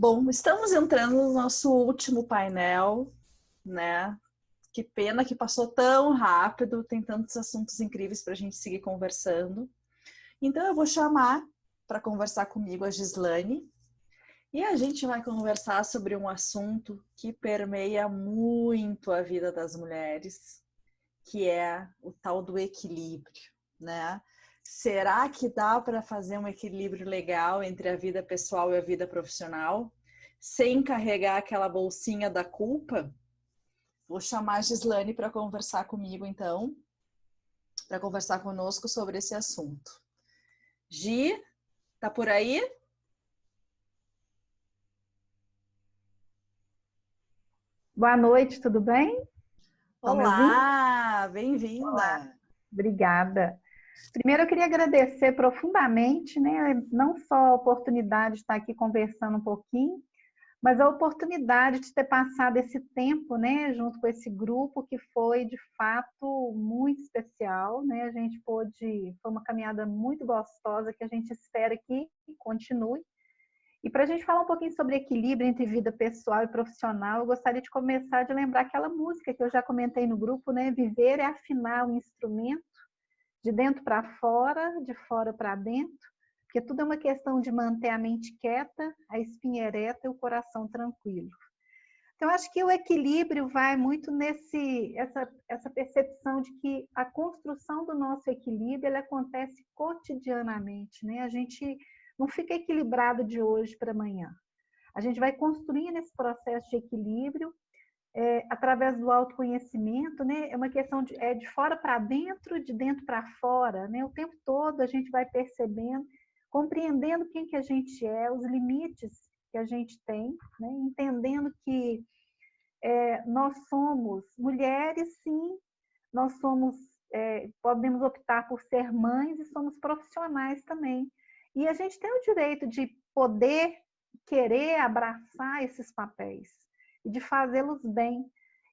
Bom, estamos entrando no nosso último painel, né? Que pena que passou tão rápido, tem tantos assuntos incríveis para a gente seguir conversando. Então eu vou chamar para conversar comigo a Gislane e a gente vai conversar sobre um assunto que permeia muito a vida das mulheres, que é o tal do equilíbrio, né? Será que dá para fazer um equilíbrio legal entre a vida pessoal e a vida profissional, sem carregar aquela bolsinha da culpa? Vou chamar a Gislane para conversar comigo, então, para conversar conosco sobre esse assunto. Gi, tá por aí? Boa noite, tudo bem? Olá, bem-vinda. Obrigada. Primeiro, eu queria agradecer profundamente, né, não só a oportunidade de estar aqui conversando um pouquinho, mas a oportunidade de ter passado esse tempo, né, junto com esse grupo que foi de fato muito especial, né? A gente pôde, foi uma caminhada muito gostosa que a gente espera que continue. E para a gente falar um pouquinho sobre equilíbrio entre vida pessoal e profissional, eu gostaria de começar de lembrar aquela música que eu já comentei no grupo, né? Viver é afinar o instrumento de dentro para fora, de fora para dentro, porque tudo é uma questão de manter a mente quieta, a espinha ereta e o coração tranquilo. Então, acho que o equilíbrio vai muito nesse essa, essa percepção de que a construção do nosso equilíbrio ela acontece cotidianamente, né? A gente não fica equilibrado de hoje para amanhã. A gente vai construindo esse processo de equilíbrio é, através do autoconhecimento, né? É uma questão de, é de fora para dentro, de dentro para fora, né? O tempo todo a gente vai percebendo, compreendendo quem que a gente é, os limites que a gente tem, né? Entendendo que é, nós somos mulheres, sim, nós somos, é, podemos optar por ser mães e somos profissionais também. E a gente tem o direito de poder querer abraçar esses papéis e de fazê-los bem.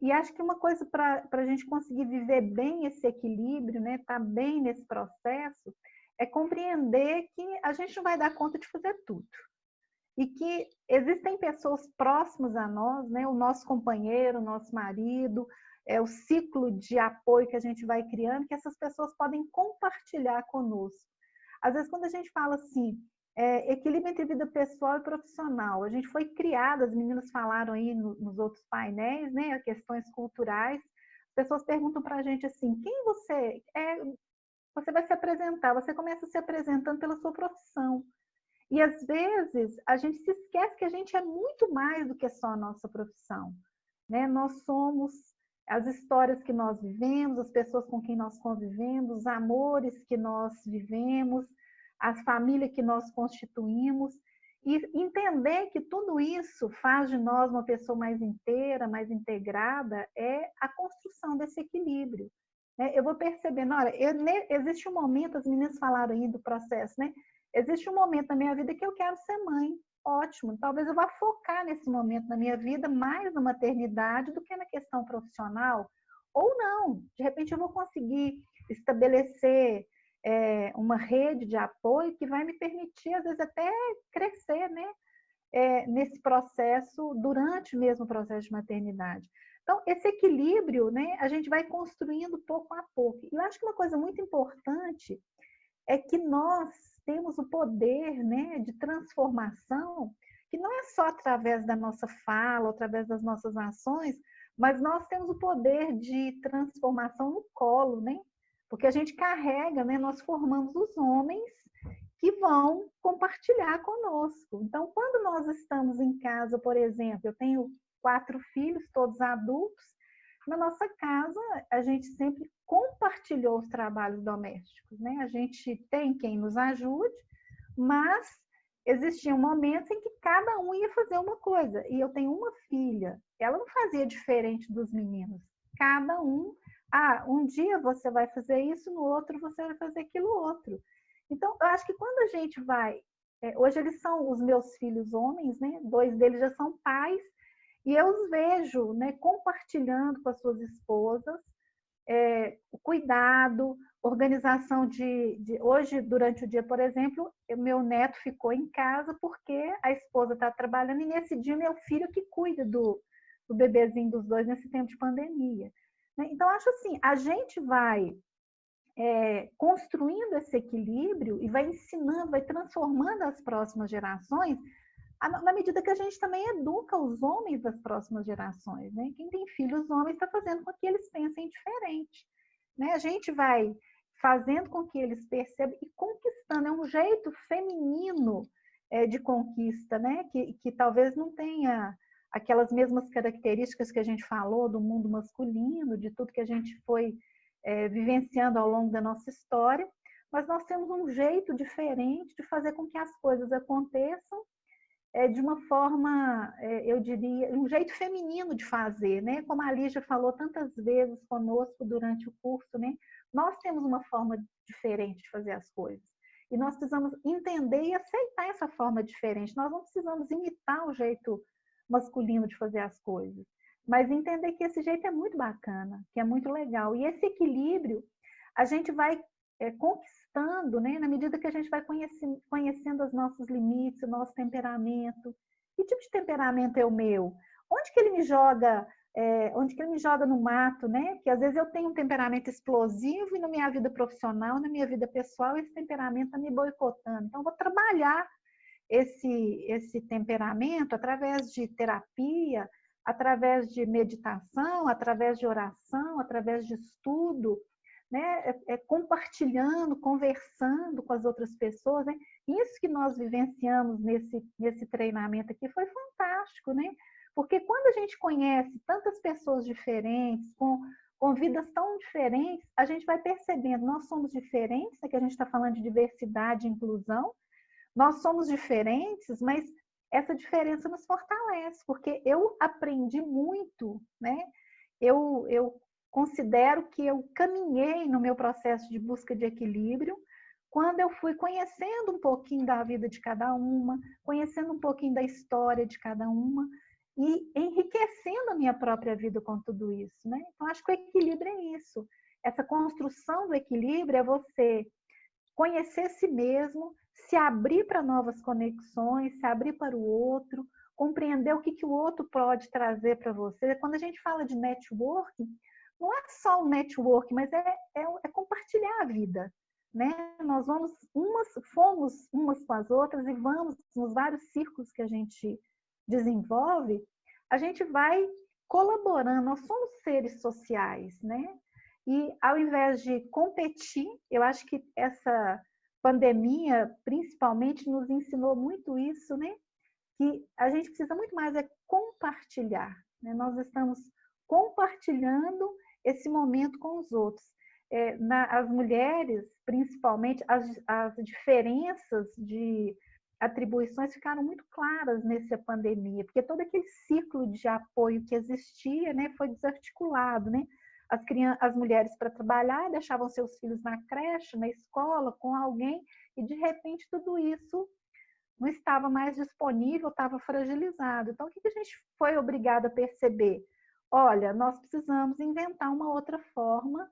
E acho que uma coisa para a gente conseguir viver bem esse equilíbrio, né, estar tá bem nesse processo, é compreender que a gente não vai dar conta de fazer tudo. E que existem pessoas próximas a nós, né, o nosso companheiro, o nosso marido, é o ciclo de apoio que a gente vai criando, que essas pessoas podem compartilhar conosco. Às vezes, quando a gente fala assim, é, equilíbrio entre vida pessoal e profissional. A gente foi criada, as meninas falaram aí no, nos outros painéis, né, questões culturais. As pessoas perguntam para a gente assim, quem você é? Você vai se apresentar, você começa se apresentando pela sua profissão. E às vezes a gente se esquece que a gente é muito mais do que só a nossa profissão. Né? Nós somos as histórias que nós vivemos, as pessoas com quem nós convivemos, os amores que nós vivemos, a família que nós constituímos e entender que tudo isso faz de nós uma pessoa mais inteira, mais integrada, é a construção desse equilíbrio. Né? Eu vou percebendo, olha, eu, existe um momento, as meninas falaram aí do processo, né? Existe um momento na minha vida que eu quero ser mãe. Ótimo, talvez eu vá focar nesse momento na minha vida mais na maternidade do que na questão profissional. Ou não, de repente eu vou conseguir estabelecer é, uma rede de apoio que vai me permitir, às vezes, até crescer né? É, nesse processo, durante mesmo o processo de maternidade. Então, esse equilíbrio, né, a gente vai construindo pouco a pouco. E eu acho que uma coisa muito importante é que nós temos o poder né, de transformação, que não é só através da nossa fala, através das nossas ações, mas nós temos o poder de transformação no colo, né? Porque a gente carrega, né, nós formamos os homens que vão compartilhar conosco. Então, quando nós estamos em casa, por exemplo, eu tenho quatro filhos, todos adultos, na nossa casa a gente sempre compartilhou os trabalhos domésticos, né? A gente tem quem nos ajude, mas existiam momentos em que cada um ia fazer uma coisa. E eu tenho uma filha, ela não fazia diferente dos meninos. Cada um ah, um dia você vai fazer isso, no outro você vai fazer aquilo outro. Então, eu acho que quando a gente vai. É, hoje eles são os meus filhos homens, né? Dois deles já são pais, e eu os vejo né, compartilhando com as suas esposas é, o cuidado, organização de, de, Hoje, durante o dia, por exemplo, meu neto ficou em casa porque a esposa está trabalhando e nesse dia meu filho que cuida do, do bebezinho dos dois nesse tempo de pandemia. Né? Então, acho assim, a gente vai é, construindo esse equilíbrio e vai ensinando, vai transformando as próximas gerações na medida que a gente também educa os homens das próximas gerações. Né? Quem tem filhos homens está fazendo com que eles pensem diferente. Né? A gente vai fazendo com que eles percebam e conquistando. É um jeito feminino é, de conquista, né? que, que talvez não tenha aquelas mesmas características que a gente falou do mundo masculino, de tudo que a gente foi é, vivenciando ao longo da nossa história, mas nós temos um jeito diferente de fazer com que as coisas aconteçam é, de uma forma, é, eu diria, um jeito feminino de fazer, né? Como a Lígia falou tantas vezes conosco durante o curso, né? Nós temos uma forma diferente de fazer as coisas. E nós precisamos entender e aceitar essa forma diferente. Nós não precisamos imitar o jeito masculino de fazer as coisas, mas entender que esse jeito é muito bacana, que é muito legal. E esse equilíbrio a gente vai é, conquistando, né, na medida que a gente vai conhecendo, conhecendo os nossos limites, o nosso temperamento. Que tipo de temperamento é o meu? Onde que ele me joga? É, onde que ele me joga no mato, né? Porque às vezes eu tenho um temperamento explosivo e na minha vida profissional, na minha vida pessoal, esse temperamento está me boicotando. Então, eu vou trabalhar esse, esse temperamento através de terapia, através de meditação, através de oração, através de estudo, né? É, é compartilhando, conversando com as outras pessoas. Né? Isso que nós vivenciamos nesse, nesse treinamento aqui foi fantástico, né? Porque quando a gente conhece tantas pessoas diferentes, com, com vidas tão diferentes, a gente vai percebendo, nós somos diferentes, né? que a gente está falando de diversidade e inclusão, nós somos diferentes, mas essa diferença nos fortalece, porque eu aprendi muito, né? Eu, eu considero que eu caminhei no meu processo de busca de equilíbrio quando eu fui conhecendo um pouquinho da vida de cada uma, conhecendo um pouquinho da história de cada uma e enriquecendo a minha própria vida com tudo isso, né? Então acho que o equilíbrio é isso. Essa construção do equilíbrio é você conhecer si mesmo, se abrir para novas conexões, se abrir para o outro, compreender o que, que o outro pode trazer para você. Quando a gente fala de networking, não é só o network, mas é, é, é, compartilhar a vida. Né? Nós vamos umas, fomos umas com as outras e vamos nos vários círculos que a gente desenvolve, a gente vai colaborando, nós somos seres sociais, né? E ao invés de competir, eu acho que essa pandemia, principalmente, nos ensinou muito isso, né? Que a gente precisa muito mais é compartilhar. Né? Nós estamos compartilhando esse momento com os outros. É, na, as mulheres, principalmente, as, as diferenças de atribuições ficaram muito claras nessa pandemia, porque todo aquele ciclo de apoio que existia né, foi desarticulado. Né? As, crianças, as mulheres para trabalhar deixavam seus filhos na creche, na escola, com alguém, e de repente tudo isso não estava mais disponível, estava fragilizado. Então, o que a gente foi obrigado a perceber? olha, nós precisamos inventar uma outra forma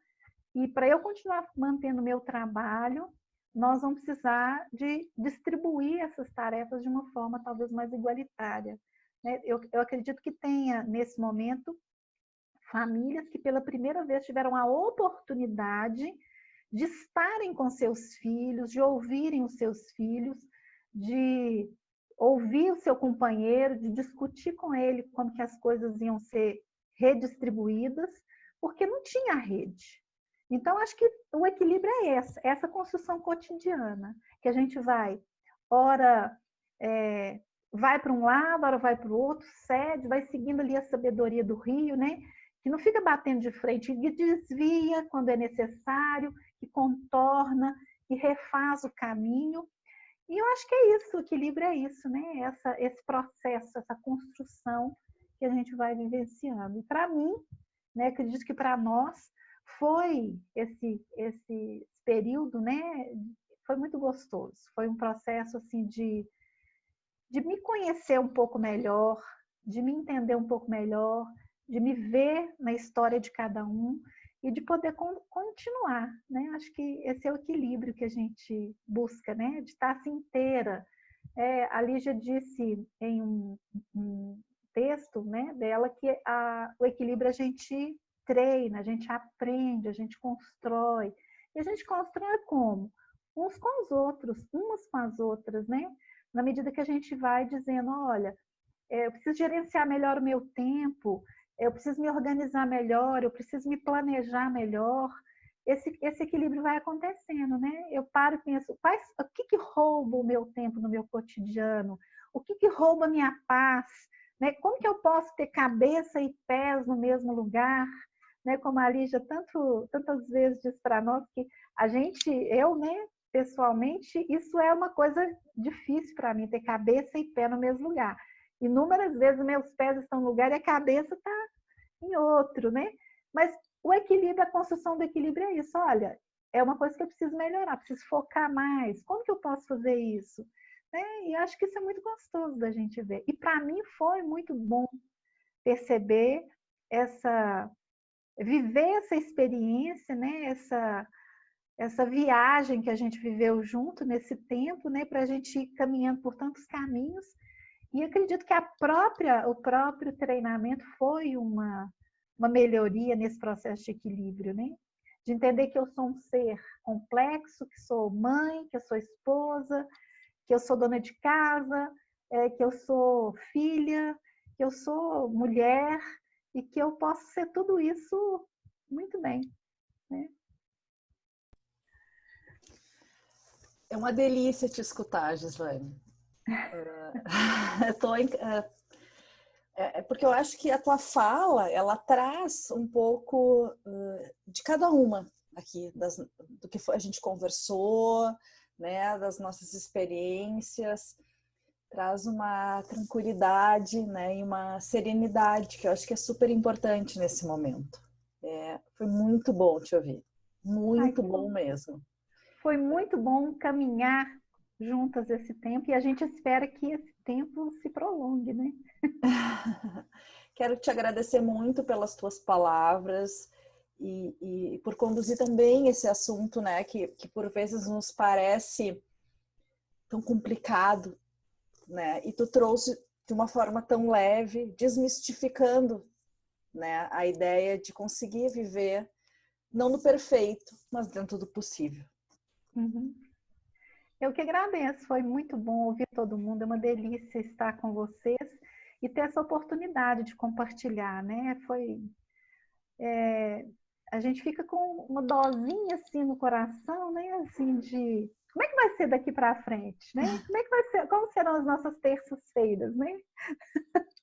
e para eu continuar mantendo meu trabalho, nós vamos precisar de distribuir essas tarefas de uma forma talvez mais igualitária. Né? Eu, eu acredito que tenha, nesse momento, famílias que pela primeira vez tiveram a oportunidade de estarem com seus filhos, de ouvirem os seus filhos, de ouvir o seu companheiro, de discutir com ele como que as coisas iam ser redistribuídas, porque não tinha rede. Então, acho que o equilíbrio é essa, essa construção cotidiana, que a gente vai, ora, é, vai para um lado, ora vai para o outro, cede, vai seguindo ali a sabedoria do rio, né? Que não fica batendo de frente, que desvia quando é necessário, que contorna, que refaz o caminho. E eu acho que é isso, o equilíbrio é isso, né? Essa, esse processo, essa construção que a gente vai vivenciando. E para mim, né, acredito que para nós foi esse esse período, né, foi muito gostoso. Foi um processo assim de de me conhecer um pouco melhor, de me entender um pouco melhor, de me ver na história de cada um e de poder continuar, né? Acho que esse é o equilíbrio que a gente busca, né? De estar assim inteira. É, a Lígia disse em um, um texto né, dela que a, o equilíbrio a gente treina, a gente aprende, a gente constrói. E a gente constrói como? Uns com os outros, umas com as outras, né? Na medida que a gente vai dizendo, olha, é, eu preciso gerenciar melhor o meu tempo, eu preciso me organizar melhor, eu preciso me planejar melhor. Esse, esse equilíbrio vai acontecendo, né? Eu paro e penso, quais, o que, que rouba o meu tempo no meu cotidiano? O que, que rouba a minha paz? Né? Como que eu posso ter cabeça e pés no mesmo lugar? Né? Como a Lígia tanto, tantas vezes diz para nós que a gente, eu, né, pessoalmente, isso é uma coisa difícil para mim, ter cabeça e pé no mesmo lugar. Inúmeras vezes meus pés estão no lugar e a cabeça está em outro, né? Mas o equilíbrio, a construção do equilíbrio é isso. Olha, é uma coisa que eu preciso melhorar, preciso focar mais. Como que eu posso fazer isso? Né? E acho que isso é muito gostoso da gente ver. E para mim foi muito bom perceber essa, viver essa experiência, né? Essa essa viagem que a gente viveu junto nesse tempo, né, para a gente ir caminhando por tantos caminhos. E acredito que a própria, o próprio treinamento foi uma, uma melhoria nesse processo de equilíbrio, né? De entender que eu sou um ser complexo, que sou mãe, que eu sou esposa, que eu sou dona de casa, é, que eu sou filha, que eu sou mulher e que eu posso ser tudo isso muito bem. Né? É uma delícia te escutar, Gislaine. É, tô, é, é, porque eu acho que a tua fala, ela traz um pouco uh, de cada uma aqui, das, do que a gente conversou, né, das nossas experiências, traz uma tranquilidade, né, e uma serenidade, que eu acho que é super importante nesse momento. É, foi muito bom te ouvir, muito Ai, bom. mesmo. Foi muito bom caminhar juntas esse tempo e a gente espera que esse tempo se prolongue, né? Quero te agradecer muito pelas tuas palavras e, e, por conduzir também esse assunto, né, que, que por vezes nos parece tão complicado, né? E tu trouxe de uma forma tão leve, desmistificando, né, a ideia de conseguir viver não no perfeito, mas dentro do possível. Uhum. Eu que agradeço, foi muito bom ouvir todo mundo, é uma delícia estar com vocês e ter essa oportunidade de compartilhar, né? Foi. É, a gente fica com uma dosinha assim no coração, né? Assim, de como é que vai ser daqui para frente, né? Como é que vai ser? Como serão as nossas terças-feiras, né?